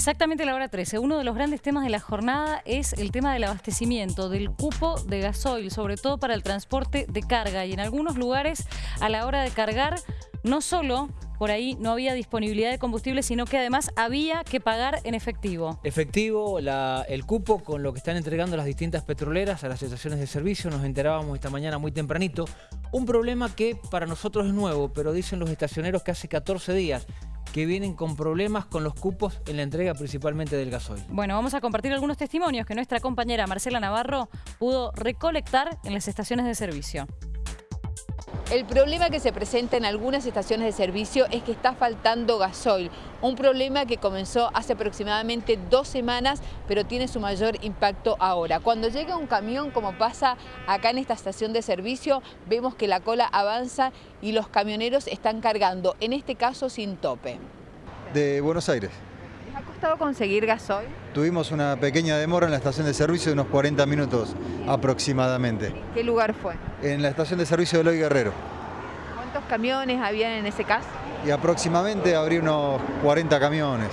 Exactamente la hora 13. Uno de los grandes temas de la jornada es el tema del abastecimiento, del cupo de gasoil, sobre todo para el transporte de carga. Y en algunos lugares, a la hora de cargar, no solo por ahí no había disponibilidad de combustible, sino que además había que pagar en efectivo. Efectivo, el cupo con lo que están entregando las distintas petroleras a las estaciones de servicio, nos enterábamos esta mañana muy tempranito. Un problema que para nosotros es nuevo, pero dicen los estacioneros que hace 14 días que vienen con problemas con los cupos en la entrega principalmente del gasoil. Bueno, vamos a compartir algunos testimonios que nuestra compañera Marcela Navarro pudo recolectar en las estaciones de servicio. El problema que se presenta en algunas estaciones de servicio es que está faltando gasoil, un problema que comenzó hace aproximadamente dos semanas, pero tiene su mayor impacto ahora. Cuando llega un camión, como pasa acá en esta estación de servicio, vemos que la cola avanza y los camioneros están cargando, en este caso sin tope. De Buenos Aires. ¿Les ha costado conseguir gasoil? Tuvimos una pequeña demora en la estación de servicio de unos 40 minutos aproximadamente. ¿En qué lugar fue? En la estación de servicio de Eloy Guerrero. ¿Cuántos camiones habían en ese caso? Y aproximadamente habría unos 40 camiones.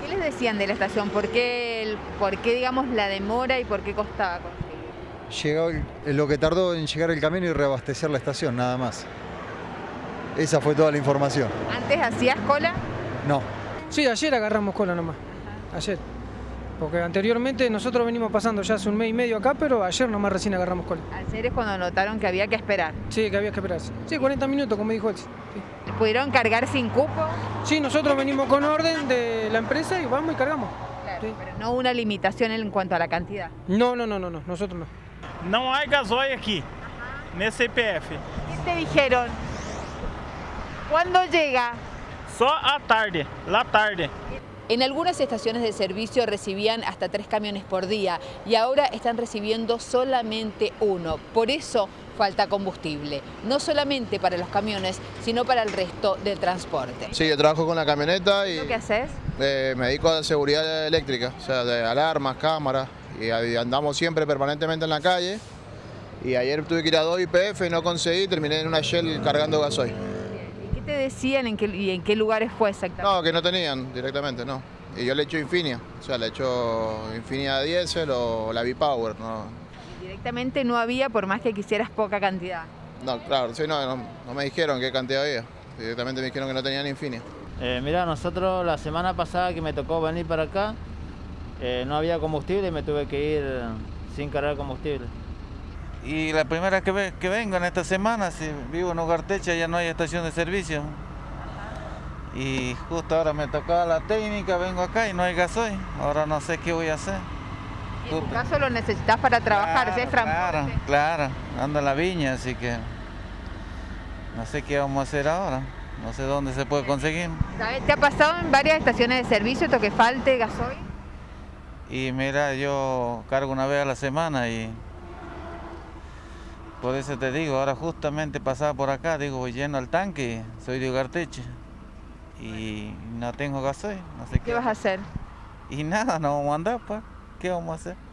¿Qué les decían de la estación? ¿Por qué, por qué digamos, la demora y por qué costaba conseguir? Llegó lo que tardó en llegar el camión y reabastecer la estación, nada más. Esa fue toda la información. ¿Antes hacías cola? No. Sí, ayer agarramos cola nomás. Ayer. Porque anteriormente nosotros venimos pasando ya hace un mes y medio acá, pero ayer nomás recién agarramos cola. Ayer es cuando notaron que había que esperar. Sí, que había que esperar. Sí, 40 minutos, como dijo él. Sí. ¿Pudieron cargar sin cupo? Sí, nosotros venimos con orden de la empresa y vamos y cargamos. Claro, pero no una limitación en cuanto a la cantidad. No, no, no, no, no. nosotros no. No hay gasoil aquí, nesse IPF. ¿Qué te dijeron? ¿Cuándo llega? Só a tarde, la tarde. En algunas estaciones de servicio recibían hasta tres camiones por día y ahora están recibiendo solamente uno. Por eso falta combustible, no solamente para los camiones, sino para el resto del transporte. Sí, yo trabajo con la camioneta y... ¿Qué haces? Eh, me dedico a la seguridad eléctrica, o sea, de alarmas, cámaras, y andamos siempre permanentemente en la calle. Y ayer tuve que ir a dos IPF y no conseguí, terminé en una Shell cargando gasoil decían en qué, y en qué lugares fue exactamente? No, que no tenían directamente, no. Y yo le echo Infinia, o sea, le echo Infinia Diesel o la V-Power, no. Directamente no había por más que quisieras poca cantidad. No, claro, sí, no, no, me dijeron qué cantidad había. Directamente me dijeron que no tenían Infinia. Eh, mira, nosotros la semana pasada que me tocó venir para acá, eh, no había combustible y me tuve que ir sin cargar combustible. Y la primera que, que vengo en esta semana, si vivo en Ugartecha, ya no hay estación de servicio. Y justo ahora me tocaba la técnica, vengo acá y no hay gasoil. Ahora no sé qué voy a hacer. en tu caso lo necesitas para trabajar, claro, Claro, claro, ando en la viña, así que no sé qué vamos a hacer ahora. No sé dónde se puede conseguir. ¿Te ha pasado en varias estaciones de servicio esto que falte gasoil? Y mira, yo cargo una vez a la semana y por eso te digo, ahora justamente pasaba por acá, digo, voy lleno al tanque, soy de Ugarteche y no tengo gasoil, no sé qué. ¿Qué vas a hacer? Y nada, no vamos a andar, pues, ¿qué vamos a hacer?